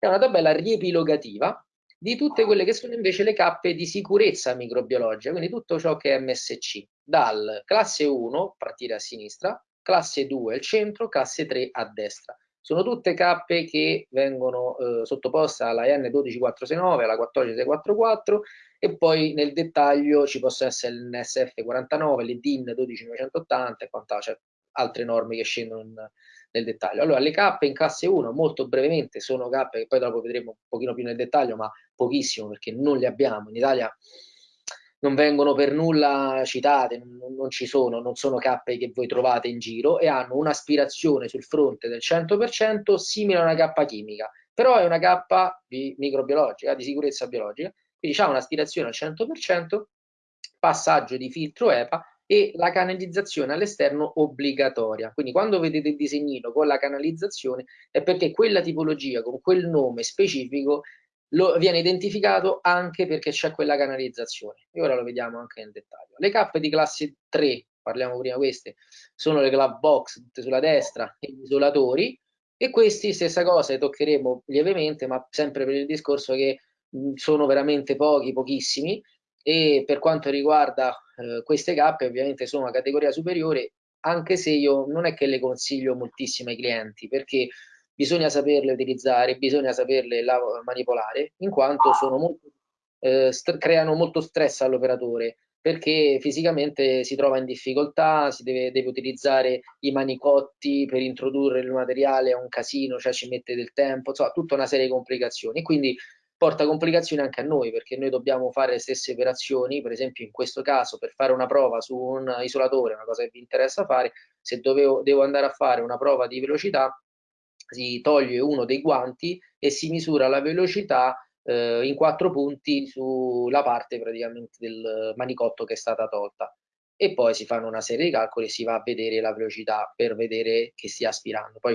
è una tabella riepilogativa di tutte quelle che sono invece le cappe di sicurezza microbiologica, quindi tutto ciò che è MSC, dal classe 1, partire a sinistra, classe 2 al centro, classe 3 a destra. Sono tutte cappe che vengono eh, sottoposte alla n 12469, alla 14644 e poi nel dettaglio ci possono essere l'NSF49, le DIN 12980 e quant'altro, cioè altre norme che scendono in, nel dettaglio. Allora, le cappe in classe 1, molto brevemente, sono cappe che poi dopo vedremo un pochino più nel dettaglio, ma pochissimo perché non le abbiamo. In Italia non vengono per nulla citate, non, non, ci sono, non sono cappe che voi trovate in giro e hanno un'aspirazione sul fronte del 100% simile a una cappa chimica, però è una cappa di microbiologica, di sicurezza biologica, quindi ha un'aspirazione al 100%, passaggio di filtro EPA e la canalizzazione all'esterno obbligatoria. Quindi quando vedete il disegnino con la canalizzazione è perché quella tipologia con quel nome specifico lo, viene identificato anche perché c'è quella canalizzazione e ora lo vediamo anche nel dettaglio. Le cappe di classe 3, parliamo prima queste, sono le glove box tutte sulla destra e gli isolatori e questi stessa cosa, le toccheremo lievemente ma sempre per il discorso che sono veramente pochi, pochissimi e per quanto riguarda eh, queste cappe ovviamente sono una categoria superiore anche se io non è che le consiglio moltissimo ai clienti perché bisogna saperle utilizzare, bisogna saperle manipolare, in quanto molto, eh, creano molto stress all'operatore, perché fisicamente si trova in difficoltà, si deve, deve, utilizzare i manicotti per introdurre il materiale, è un casino, cioè ci mette del tempo, insomma, tutta una serie di complicazioni. Quindi porta complicazioni anche a noi, perché noi dobbiamo fare le stesse operazioni, per esempio in questo caso per fare una prova su un isolatore, una cosa che vi interessa fare, se dovevo, devo andare a fare una prova di velocità, si toglie uno dei guanti e si misura la velocità eh, in quattro punti sulla parte praticamente del manicotto che è stata tolta e poi si fanno una serie di calcoli e si va a vedere la velocità per vedere che stia aspirando. Poi